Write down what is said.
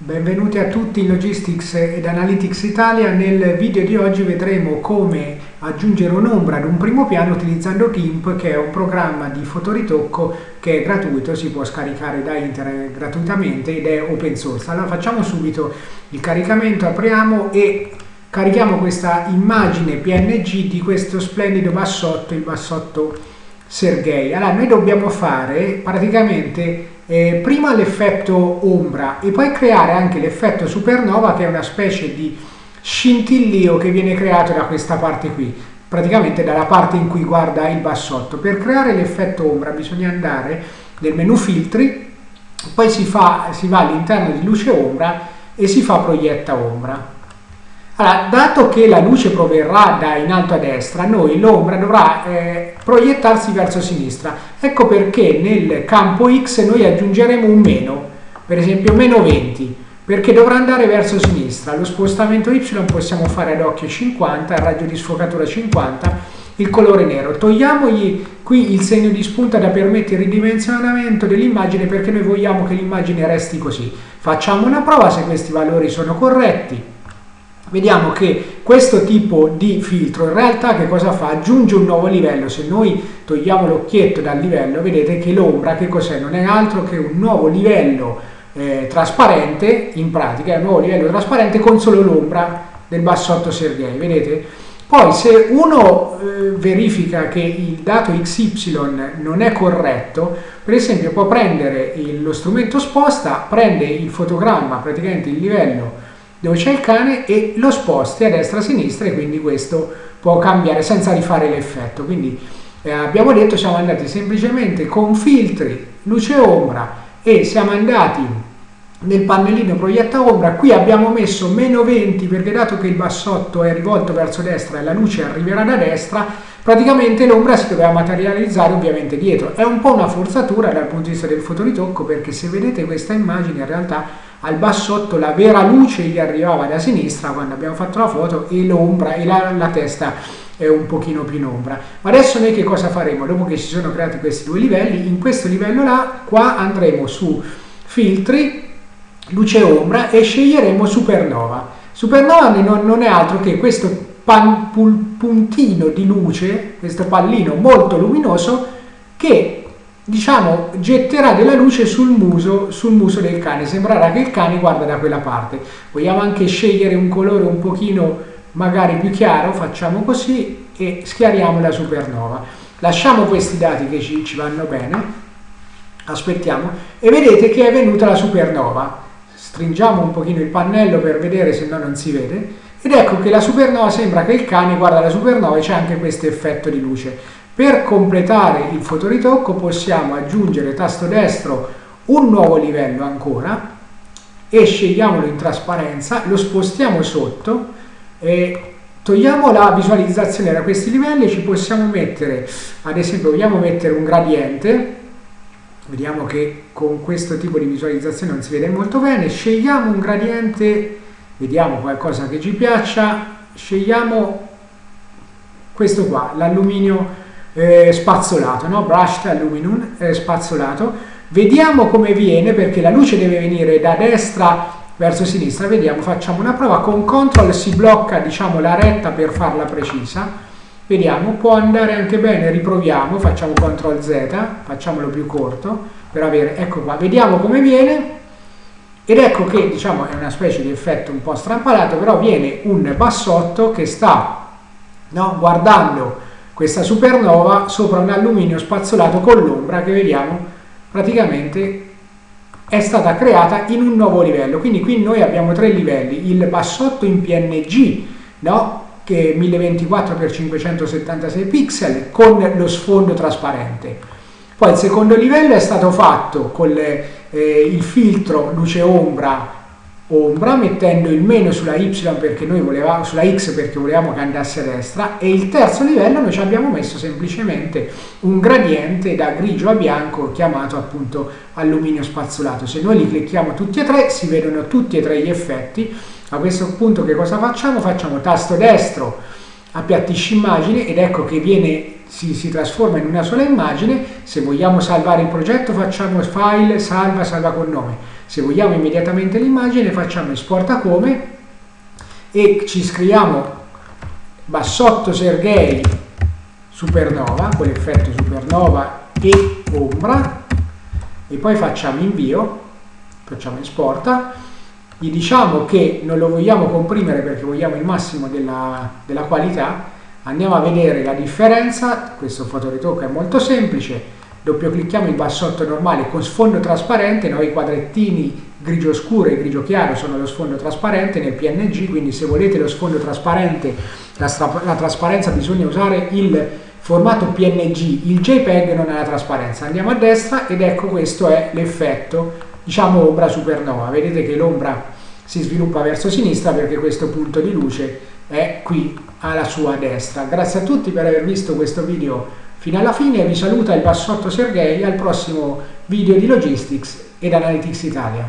Benvenuti a tutti in Logistics ed Analytics Italia. Nel video di oggi vedremo come aggiungere un'ombra ad un primo piano utilizzando GIMP che è un programma di fotoritocco che è gratuito, si può scaricare da internet gratuitamente ed è open source. Allora facciamo subito il caricamento, apriamo e carichiamo questa immagine PNG di questo splendido bassotto, il bassotto Sergei. Allora noi dobbiamo fare praticamente eh, prima l'effetto ombra e poi creare anche l'effetto supernova che è una specie di scintillio che viene creato da questa parte qui, praticamente dalla parte in cui guarda il bassotto. Per creare l'effetto ombra bisogna andare nel menu filtri, poi si, fa, si va all'interno di luce ombra e si fa proietta ombra. Allora, dato che la luce proverrà da in alto a destra, noi l'ombra dovrà eh, proiettarsi verso sinistra. Ecco perché nel campo X noi aggiungeremo un meno, per esempio meno 20, perché dovrà andare verso sinistra. Lo spostamento Y possiamo fare ad occhio 50, il raggio di sfocatura 50, il colore nero. Togliamogli qui il segno di spunta da permettere il ridimensionamento dell'immagine perché noi vogliamo che l'immagine resti così. Facciamo una prova se questi valori sono corretti vediamo che questo tipo di filtro in realtà che cosa fa? Aggiunge un nuovo livello, se noi togliamo l'occhietto dal livello vedete che l'ombra che cos'è? Non è altro che un nuovo livello eh, trasparente, in pratica è un nuovo livello trasparente con solo l'ombra del bassotto Sergei, vedete? Poi se uno eh, verifica che il dato XY non è corretto, per esempio può prendere il, lo strumento sposta, prende il fotogramma, praticamente il livello dove c'è il cane e lo sposti a destra a sinistra e quindi questo può cambiare senza rifare l'effetto. Quindi eh, abbiamo detto siamo andati semplicemente con filtri, luce ombra e siamo andati nel pannellino proietta ombra, qui abbiamo messo meno 20 perché dato che il bassotto è rivolto verso destra e la luce arriverà da destra, praticamente l'ombra si doveva materializzare ovviamente dietro. È un po' una forzatura dal punto di vista del fotoritocco perché se vedete questa immagine in realtà al bassotto la vera luce gli arrivava da sinistra quando abbiamo fatto la foto e l'ombra e la, la testa è un pochino più in ombra. Ma adesso noi che cosa faremo? Dopo che si sono creati questi due livelli, in questo livello là, qua andremo su filtri, luce ombra e sceglieremo supernova. Supernova non, è altro che questo puntino di luce, questo pallino molto luminoso che diciamo, getterà della luce sul muso, sul muso del cane, sembrerà che il cane guarda da quella parte. Vogliamo anche scegliere un colore un pochino magari più chiaro, facciamo così e schiariamo la supernova. Lasciamo questi dati che ci, ci vanno bene, aspettiamo e vedete che è venuta la supernova. Stringiamo un pochino il pannello per vedere se no non si vede ed ecco che la supernova sembra che il cane guarda la supernova e c'è anche questo effetto di luce. Per completare il fotoritocco possiamo aggiungere tasto destro un nuovo livello ancora e scegliamolo in trasparenza, lo spostiamo sotto e togliamo la visualizzazione. Da questi livelli, ci possiamo mettere, ad esempio vogliamo mettere un gradiente, vediamo che con questo tipo di visualizzazione non si vede molto bene, scegliamo un gradiente, vediamo qualcosa che ci piaccia, scegliamo questo qua, l'alluminio eh, spazzolato, no? brushed aluminum eh, spazzolato. Vediamo come viene perché la luce deve venire da destra verso sinistra. Vediamo, facciamo una prova. Con CTRL si blocca diciamo, la retta per farla precisa. Vediamo, può andare anche bene, riproviamo, facciamo CTRL Z, facciamolo più corto per avere, ecco qua, vediamo come viene ed ecco che diciamo è una specie di effetto un po' strampalato, però viene un bassotto che sta no, guardando questa supernova sopra un alluminio spazzolato con l'ombra che vediamo praticamente è stata creata in un nuovo livello. Quindi qui noi abbiamo tre livelli, il bassotto in PNG, no? che è 1024x576 pixel con lo sfondo trasparente. Poi il secondo livello è stato fatto con le, eh, il filtro luce-ombra ombra mettendo il meno sulla y perché noi volevamo sulla x perché volevamo che andasse a destra e il terzo livello noi ci abbiamo messo semplicemente un gradiente da grigio a bianco chiamato appunto alluminio spazzolato se noi li clicchiamo tutti e tre si vedono tutti e tre gli effetti a questo punto che cosa facciamo? facciamo tasto destro appiattisci immagini ed ecco che viene, si, si trasforma in una sola immagine. Se vogliamo salvare il progetto facciamo file, salva, salva con nome. Se vogliamo immediatamente l'immagine facciamo esporta come e ci scriviamo bassotto Sergei supernova, quell'effetto supernova e ombra e poi facciamo invio, facciamo esporta, gli diciamo che non lo vogliamo comprimere perché vogliamo il massimo della, della qualità, andiamo a vedere la differenza, questo fotoritocco è molto semplice, doppio clicchiamo il bassotto normale con sfondo trasparente, noi i quadrettini grigio scuro e grigio chiaro sono lo sfondo trasparente nel PNG, quindi se volete lo sfondo trasparente, la, la trasparenza bisogna usare il formato PNG, il JPEG non ha la trasparenza. Andiamo a destra ed ecco questo è l'effetto, diciamo ombra supernova. Vedete che l'ombra si sviluppa verso sinistra perché questo punto di luce è qui alla sua destra. Grazie a tutti per aver visto questo video fino alla fine, vi saluta il Bassotto Sergei al prossimo video di Logistics ed Analytics Italia.